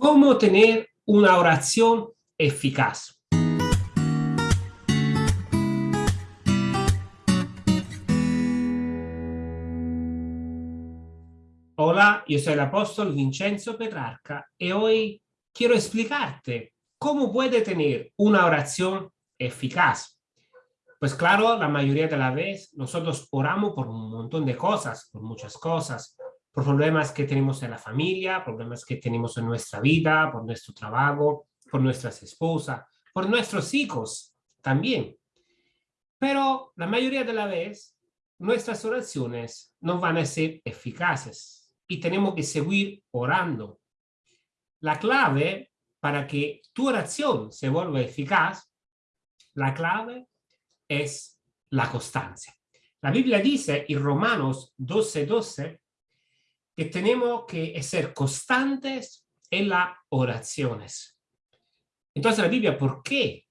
¿Cómo tener una oración eficaz? Hola, yo soy el apóstol Vincenzo Petrarca y hoy quiero explicarte cómo puede tener una oración eficaz. Pues claro, la mayoría de la vez nosotros oramos por un montón de cosas, por muchas cosas, por problemas que tenemos en la familia, problemas que tenemos en nuestra vida, por nuestro trabajo, por nuestras esposas, por nuestros hijos también. Pero la mayoría de la vez, nuestras oraciones no van a ser eficaces y tenemos que seguir orando. La clave para que tu oración se vuelva eficaz, la clave es la constancia. La Biblia dice en Romanos 12:12 12, que tenemos que ser constantes en las oraciones. Entonces la Biblia, ¿por qué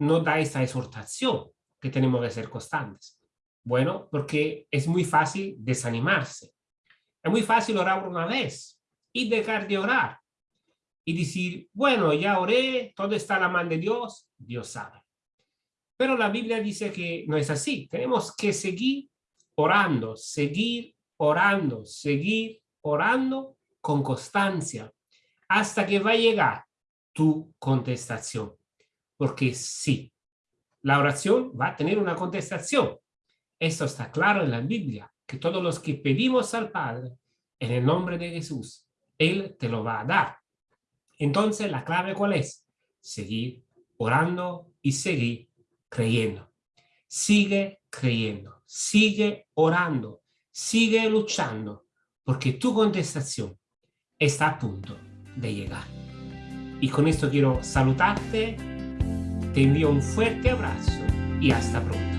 no da esta exhortación que tenemos que ser constantes? Bueno, porque es muy fácil desanimarse. Es muy fácil orar una vez y dejar de orar. Y decir, bueno, ya oré, todo está a la mano de Dios, Dios sabe. Pero la Biblia dice que no es así. Tenemos que seguir orando, seguir orando, seguir orando con constancia hasta que va a llegar tu contestación. Porque sí, la oración va a tener una contestación. Esto está claro en la Biblia, que todos los que pedimos al Padre en el nombre de Jesús, Él te lo va a dar. Entonces, ¿la clave cuál es? Seguir orando y seguir creyendo. Sigue creyendo, sigue orando, sigue luchando, porque tu contestación está a punto de llegar. Y con esto quiero saludarte, te envío un fuerte abrazo y hasta pronto.